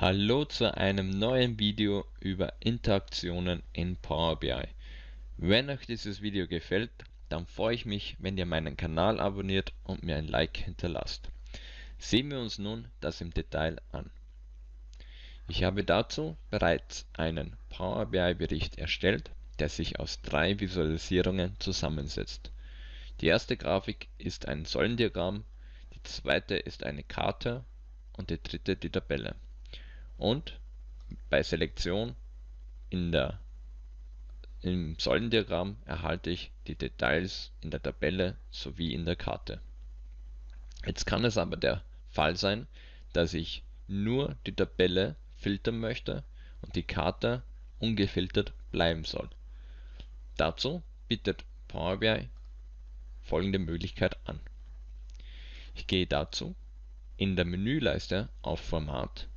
Hallo zu einem neuen Video über Interaktionen in Power BI. Wenn euch dieses Video gefällt, dann freue ich mich, wenn ihr meinen Kanal abonniert und mir ein Like hinterlasst. Sehen wir uns nun das im Detail an. Ich habe dazu bereits einen Power BI Bericht erstellt, der sich aus drei Visualisierungen zusammensetzt. Die erste Grafik ist ein Säulendiagramm, die zweite ist eine Karte und die dritte die Tabelle und bei Selektion in der im Säulendiagramm erhalte ich die Details in der Tabelle sowie in der Karte. Jetzt kann es aber der Fall sein, dass ich nur die Tabelle filtern möchte und die Karte ungefiltert bleiben soll. Dazu bietet Power BI folgende Möglichkeit an. Ich gehe dazu in der Menüleiste auf Format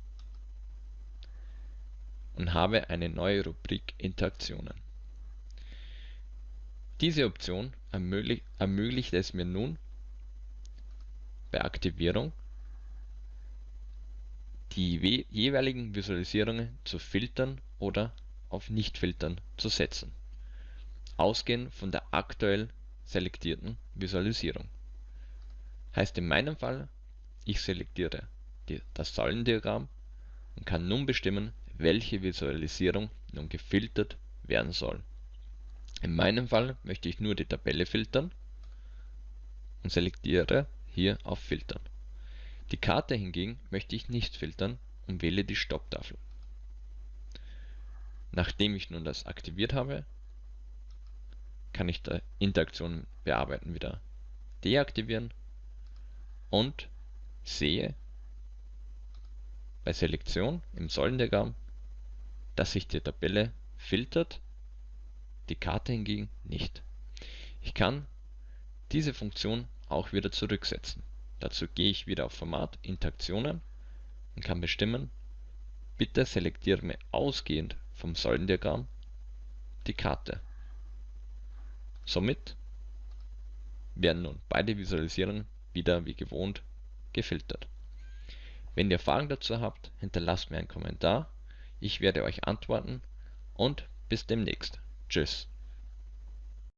und habe eine neue Rubrik Interaktionen. Diese Option ermöglicht, ermöglicht es mir nun bei Aktivierung die jeweiligen Visualisierungen zu filtern oder auf Nicht filtern zu setzen, ausgehend von der aktuell selektierten Visualisierung. Heißt in meinem Fall, ich selektiere die, das Säulendiagramm und kann nun bestimmen, welche Visualisierung nun gefiltert werden soll. In meinem Fall möchte ich nur die Tabelle filtern und selektiere hier auf Filtern. Die Karte hingegen möchte ich nicht filtern und wähle die Stopptafel. Nachdem ich nun das aktiviert habe, kann ich die Interaktion bearbeiten wieder deaktivieren und sehe bei Selektion im Säulendiagramm, dass sich die Tabelle filtert, die Karte hingegen nicht. Ich kann diese Funktion auch wieder zurücksetzen. Dazu gehe ich wieder auf Format Interaktionen und kann bestimmen, bitte selektiere mir ausgehend vom Säulendiagramm die Karte. Somit werden nun beide Visualisierungen wieder wie gewohnt gefiltert. Wenn ihr Fragen dazu habt, hinterlasst mir einen Kommentar. Ich werde euch antworten und bis demnächst. Tschüss.